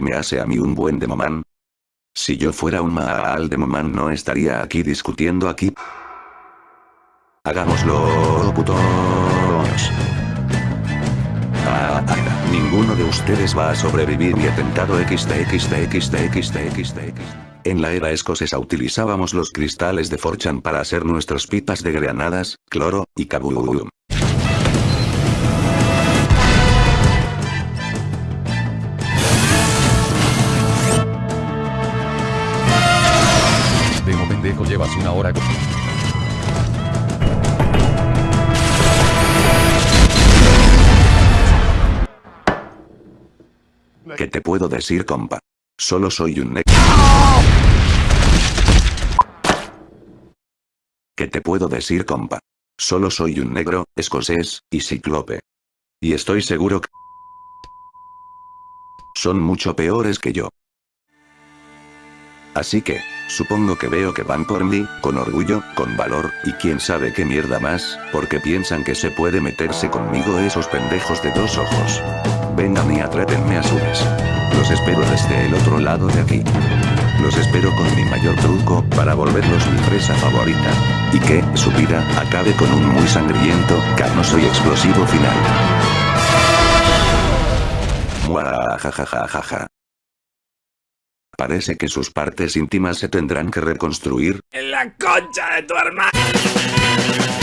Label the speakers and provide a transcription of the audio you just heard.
Speaker 1: me hace a mí un buen demomán. Si yo fuera un Maal demomán no estaría aquí discutiendo aquí. Hagámoslo, putos. Ah, ah, ninguno de ustedes va a sobrevivir mi atentado XTXTXTXTXTX. En la era escocesa utilizábamos los cristales de Forchan para hacer nuestras pipas de granadas, cloro, y kaboom.
Speaker 2: Llevas una hora.
Speaker 1: ¿Qué te puedo decir compa? Solo soy un ne- ¿Qué te puedo decir compa? Solo soy un negro, escocés, y cíclope. Y estoy seguro que... Son mucho peores que yo. Así que, supongo que veo que van por mí, con orgullo, con valor, y quién sabe qué mierda más, porque piensan que se puede meterse conmigo esos pendejos de dos ojos. Vengan y atrépenme a su vez. Los espero desde el otro lado de aquí. Los espero con mi mayor truco, para volverlos mi presa favorita. Y que, su vida, acabe con un muy sangriento, carnoso y explosivo final. Muajajajajaja. Parece que sus partes íntimas se tendrán que reconstruir.
Speaker 3: En la concha de tu hermano.